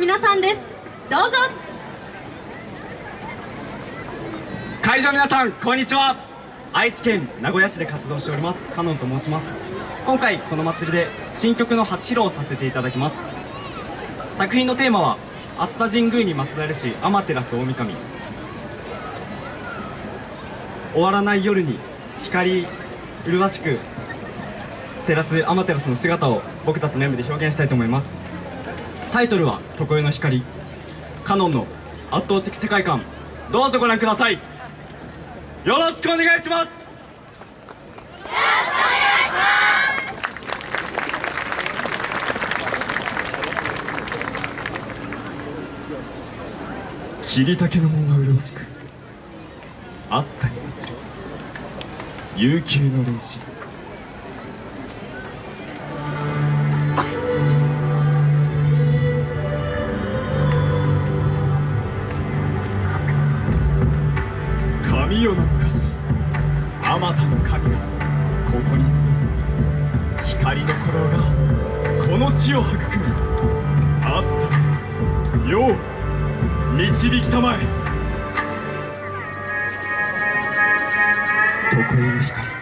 皆さんです。どうぞ。会場皆さんこんにちは。愛知県名古屋市で活動しております。カノンと申します。今回この祭りで新曲の初披露をさせていただきます。作品のテーマは熱田神宮に祀られし天照大神。終わらない夜に光麗しく照らす天照の姿を僕たちの演舞で表現したいと思います。タイトルは「常世の光」カノンの圧倒的世界観。どうぞご覧ください。よろしくお願いします。霧竹の門が麗しく熱田に祭る悠久の練習。神代の昔あまたの神がここに集う光の鼓動がこの地を育み熱田よう導きたまえ。常世の光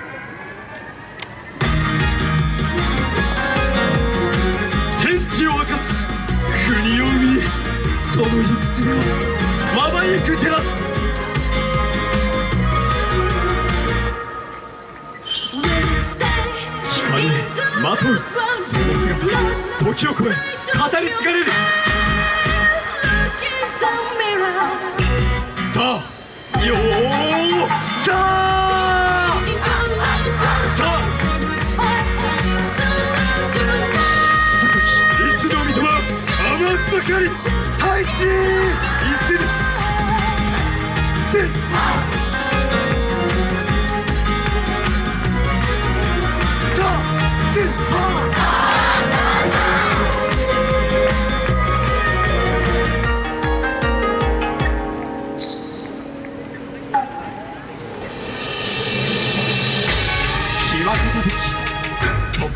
まとうその姿時を超え語り継がれるさあよーさあさあ一度見たま余ったかり大地いず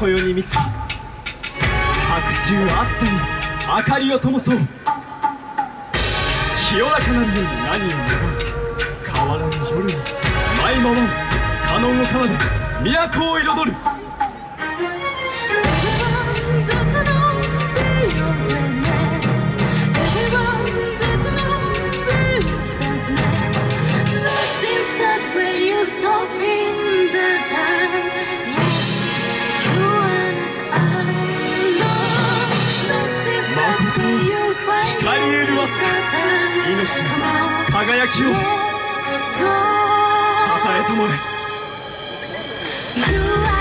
こよに満ち白昼暑さに明かりを灯そう。清らかなるように何を願う。変わらぬ夜に舞い回る。カノンを奏で都を彩る。命の輝きを。たたえたまえ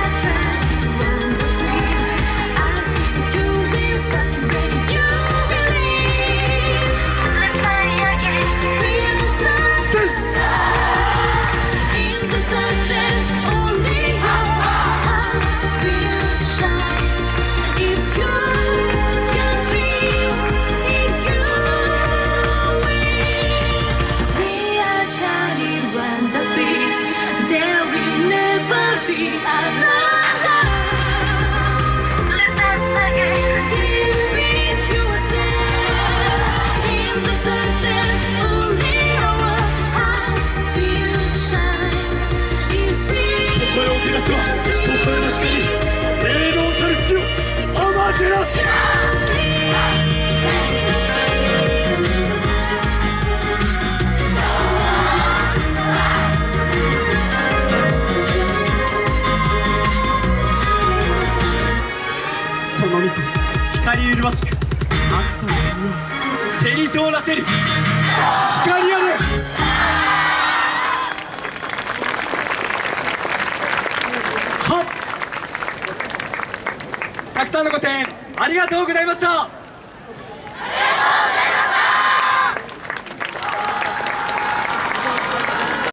は常世の光霊能たる月を天照しその御子光麗しく暑さの国を照り通らせる光あありがとうございました。